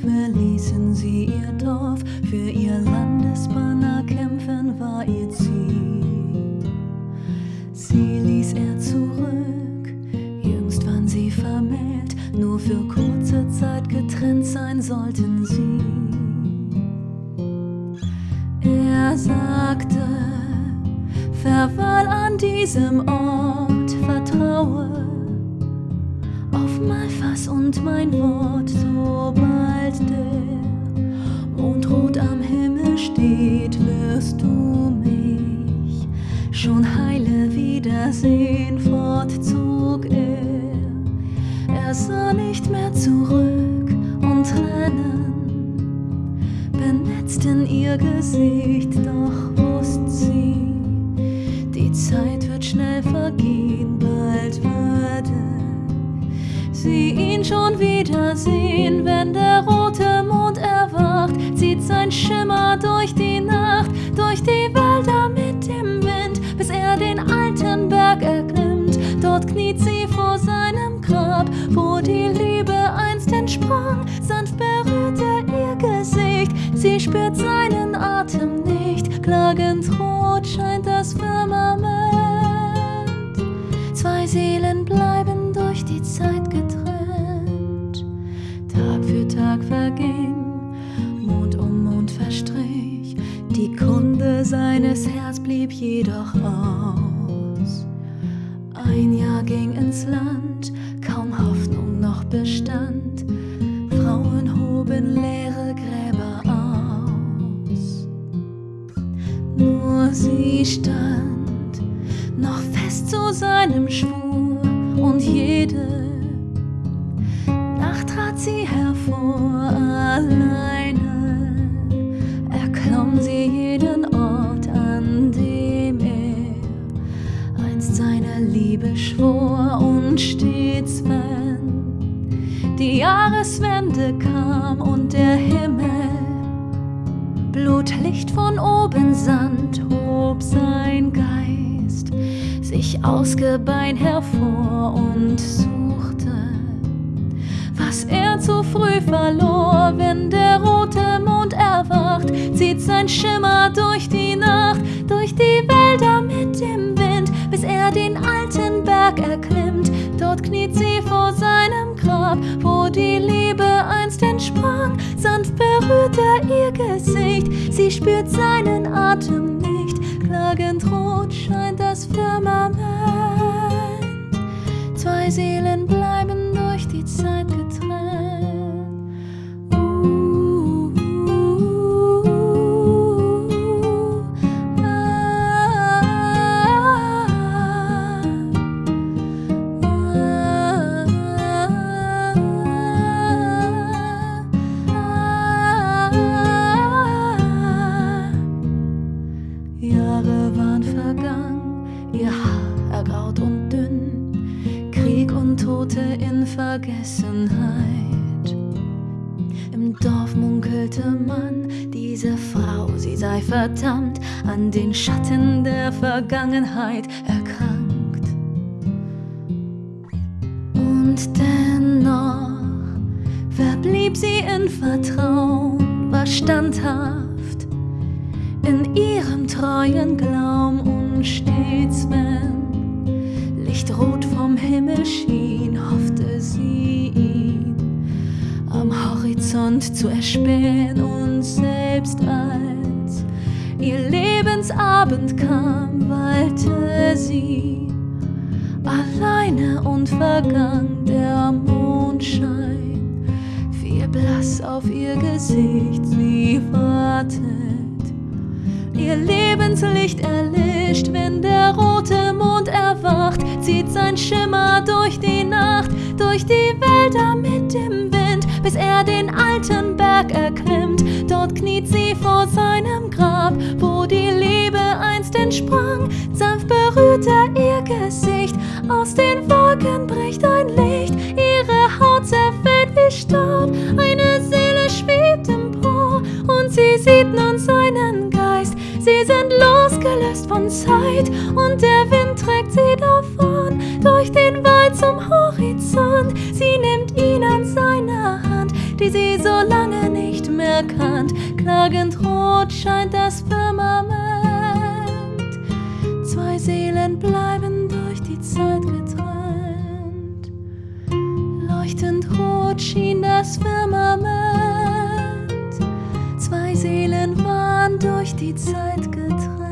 verließen sie ihr Dorf, für ihr Landesbanner kämpfen war ihr Ziel. Sie ließ er zurück, jüngst waren sie vermählt, nur für kurze Zeit getrennt sein sollten sie. Er sagte, Verweil an diesem Ort, vertraue auf mein Fass und mein Wort, sobald der Mond rot am Himmel steht, wirst du mich schon heile wiedersehen, fortzog er. Er sah nicht mehr zurück und Tränen benetzt ihr Gesicht, doch wusste sie, die Zeit wird schnell vergehen, bald würde sie ihn schon wiedersehen, wenn der sie vor seinem Grab, wo die Liebe einst entsprang, sanft berührt er ihr Gesicht, sie spürt seinen Atem nicht, klagend rot scheint das Firmament. Zwei Seelen bleiben durch die Zeit getrennt. Tag für Tag verging, Mond um Mond verstrich, die Kunde seines Herz blieb jedoch aus. Ein Jahr ging ins Land, kaum Hoffnung noch bestand. Frauen hoben leere Gräber aus. Nur sie stand noch fest zu seinem Schwur und jede Nacht trat sie hervor alleine. Schwor und stets, wenn die Jahreswende kam und der Himmel Blutlicht von oben sandt, hob sein Geist sich ausgebein hervor und suchte, was er zu früh verlor, wenn der rote Mond erwacht, zieht sein Schimmer durch einst entsprang. Sanft berührt er ihr Gesicht, sie spürt seinen Atem nicht. Klagend rot scheint das Firmament. Zwei Seelen Tote in Vergessenheit. Im Dorf munkelte man, diese Frau, sie sei verdammt, an den Schatten der Vergangenheit erkrankt. Und dennoch verblieb sie in Vertrauen, war standhaft in ihrem treuen Glaum und stets, wenn Lichtrot Horizont zu erspähen und selbst als ihr Lebensabend kam, weilte sie alleine und vergangen der Mondschein. Fiel blass auf ihr Gesicht, sie wartet. Ihr Lebenslicht erlischt, wenn der rote Mond erwacht, zieht sein Schimmer durch die Nacht, durch die Wälder mit alten Berg erklimmt. Dort kniet sie vor seinem Grab, wo die Liebe einst entsprang. Sanft berührt er ihr Gesicht, aus den Wolken bricht ein Licht, ihre Haut zerfällt wie Staub, eine Seele schwebt empor und sie sieht nun seinen Geist. Sie sind losgelöst von Zeit und der Wind trägt sie davon durch den Wald zum Horizont. Sie nimmt ihn die sie so lange erkannt. Klagend rot scheint das Firmament. Zwei Seelen bleiben durch die Zeit getrennt. Leuchtend rot schien das Firmament. Zwei Seelen waren durch die Zeit getrennt.